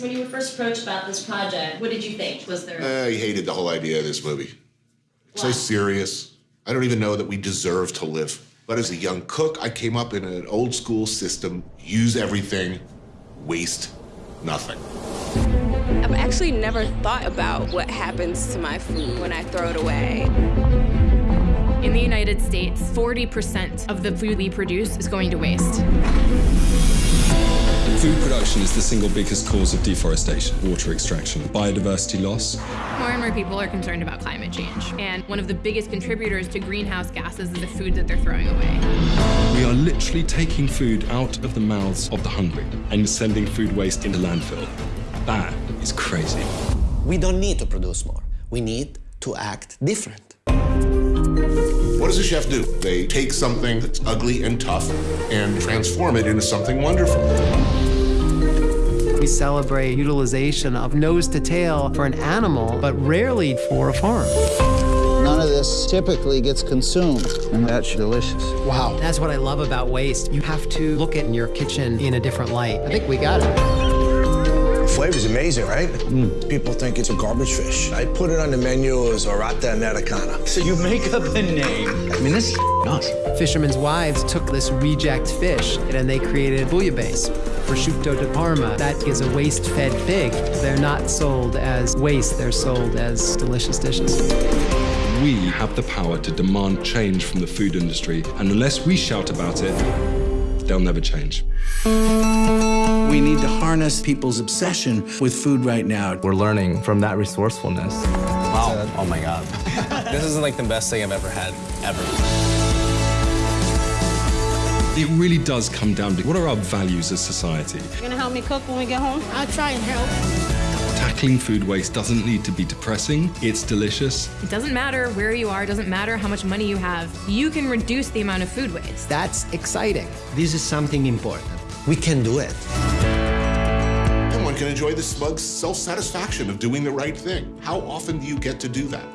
When you were first approached about this project, what did you think? Was there I hated the whole idea of this movie. So serious. I don't even know that we deserve to live. But as a young cook, I came up in an old school system use everything, waste nothing. I've actually never thought about what happens to my food when I throw it away. In the United States, 40% of the food we produce is going to waste. Food production is the single biggest cause of deforestation, water extraction, biodiversity loss. More and more people are concerned about climate change. And one of the biggest contributors to greenhouse gases is the food that they're throwing away. We are literally taking food out of the mouths of the hungry and sending food waste into landfill. That is crazy. We don't need to produce more. We need to act different. What does a chef do? They take something that's ugly and tough and transform it into something wonderful. We celebrate utilization of nose to tail for an animal, but rarely for a farm. None of this typically gets consumed, and that's delicious. Wow. That's what I love about waste. You have to look at in your kitchen in a different light. I think we got it. Flavor's amazing, right? Mm. People think it's a garbage fish. I put it on the menu as Orata Americana. So you make up a name. I mean, this is awesome. Fishermen's wives took this reject fish and they created bouillabaisse, prosciutto di Parma. That is a waste-fed pig. They're not sold as waste, they're sold as delicious dishes. We have the power to demand change from the food industry, and unless we shout about it, they'll never change. We need to harness people's obsession with food right now. We're learning from that resourcefulness. Wow. Oh my God. this is like the best thing I've ever had, ever. It really does come down to what are our values as society? You gonna help me cook when we get home? I'll try and help. Tackling food waste doesn't need to be depressing, it's delicious. It doesn't matter where you are, it doesn't matter how much money you have. You can reduce the amount of food waste. That's exciting. This is something important. We can do it. Can enjoy the smug self-satisfaction of doing the right thing. How often do you get to do that?